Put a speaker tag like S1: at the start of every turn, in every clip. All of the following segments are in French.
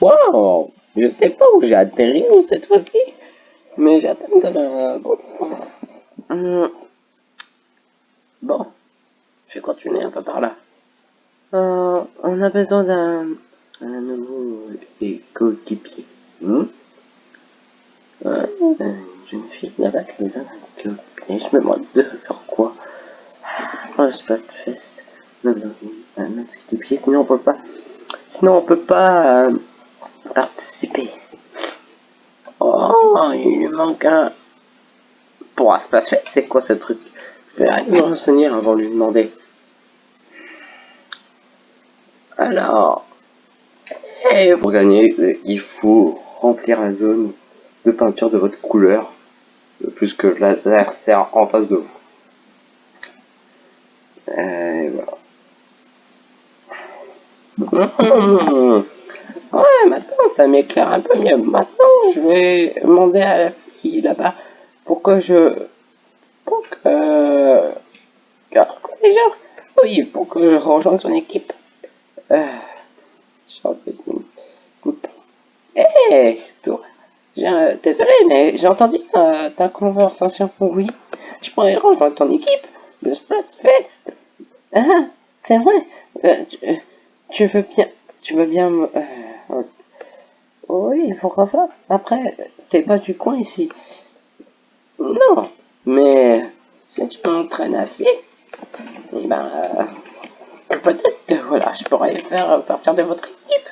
S1: Wow Je sais pas où j'ai atterri cette fois-ci, mais j'ai atteint de la bon. Hum. Bon, je vais continuer un peu par là. Euh, on a besoin d'un nouveau fille là-bas qui a besoin d'un écoquipier. Je me demande de sur quoi. Oh, le sinon on peut pas. Sinon on peut pas euh, participer. Oh, il manque un. Pour un Splatfest, c'est quoi ce truc? Je vais me renseigner avant de lui demander. Alors, et pour gagner, il faut remplir la zone de peinture de votre couleur, plus que l'adversaire en face de vous. Et voilà. Ouais, maintenant ça m'éclaire un peu mieux. Maintenant, je vais demander à la fille là-bas pour que je... Pour que... Déjà, oui, pour que je rejoigne son équipe. Euh, Hé, toi, désolé, mais j'ai entendu ta, conversation. Oui, je pourrais rejoindre ton équipe, le Splatfest. Ah, c'est vrai. Euh, tu, veux bien, tu veux bien me... Euh, oui, pourquoi pas. Après, t'es pas du coin ici. Non, mais si tu m'entraînes assez, eh ben, euh, peut-être que voilà, je pourrais faire partir de votre équipe.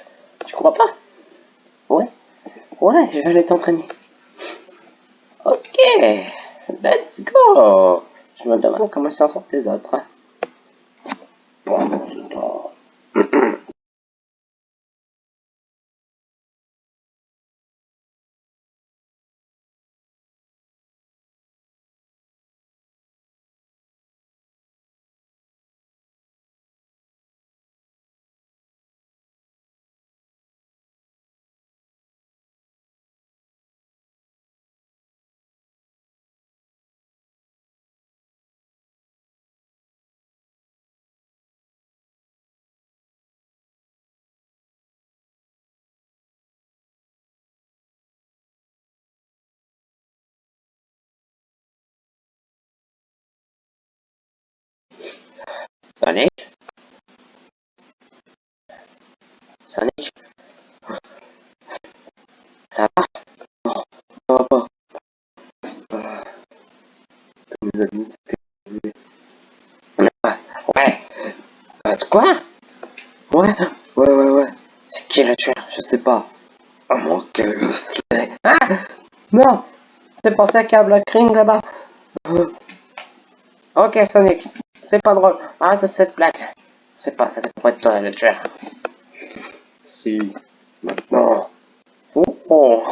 S1: Tu crois pas? Ouais. Ouais, je vais aller t'entraîner. Ok, let's go. Je me demande comment s'en sortent les autres. Hein. Sonic Sonic Ça va? Non, ça va pas. Ah. Mes amis, c'était... Ouais euh, Quoi? Ouais, ouais, ouais, ouais. C'est qui le tueur? Je sais pas. Que je sais. Ah Non C'est pour ça qu'il y a Black Ring là-bas. Euh. Ok, Sonic. C'est pas drôle. Arrête cette blague. C'est pas, c'est pas toi le tueur. Si, maintenant, oh, oh.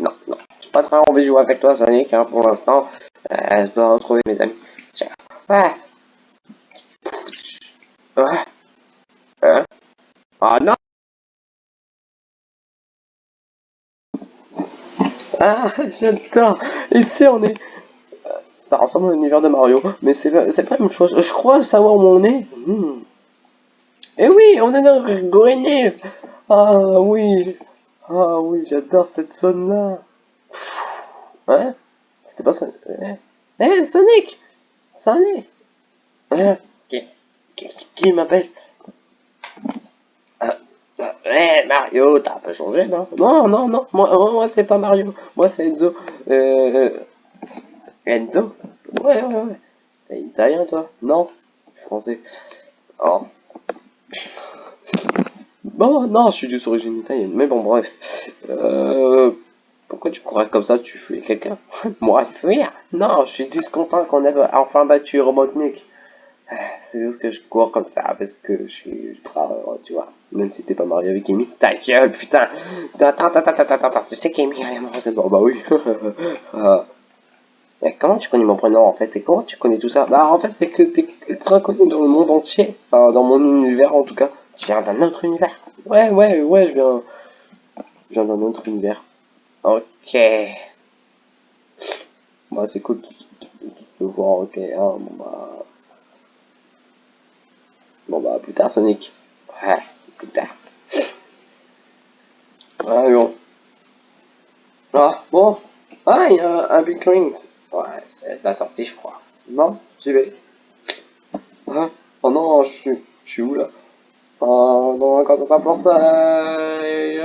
S1: Non, non, j'ai pas très envie de jouer avec toi, Sonic, hein, pour l'instant. Euh, je dois retrouver mes amis. Ouais. Ouais. Hein? Ah non Ah, j'adore Ici, on est ça ressemble à l'univers de Mario, mais c'est pas la même chose. Je crois savoir où on est. Hmm. Eh oui, on est dans Gorenev Ah oui. Ah oui, j'adore cette zone-là. Ouais C'était pas ça... Eh, eh Sonic! Sonic! Eh, Qui, qui, m'appelle? Eh Mario, t'as un peu changé, non? Non, non, non, moi, moi c'est pas Mario, moi c'est Enzo. Euh, Enzo Ouais, ouais, ouais. T'es italien, toi Non Français. Oh. Bon, non, je suis juste d'origine italienne. Mais bon, bref. Euh, pourquoi tu crois comme ça Tu fuis quelqu'un Moi, fuir Non, je suis discontent qu'on ait enfin battu Robotnik. C'est juste que je cours comme ça parce que je suis ultra heureux, tu vois. Même si t'es pas marié avec Amy. Ta gueule, putain Attends, attends, attends, attends, attends. Tu sais qu'Amy, elle est amoureuse Bon, bah oui. Ah. Mais comment tu connais mon prénom en fait Et comment tu connais tout ça? Bah en fait c'est que t'es ultra connu dans le monde entier. Enfin dans mon univers en tout cas. Je viens d'un autre univers. Ouais ouais ouais je viens. Je viens d'un autre univers. Ok. Bah c'est cool de voir ok hein, bon bah. Bon bah, plus tard, Sonic. Ouais, plus tard. Ah, bon. Ah, bon. Ah, il y a un Big C'est la sortie, je crois. Non, j'y vais. Ah, oh non, je suis, où là? Oh non, quand on portail.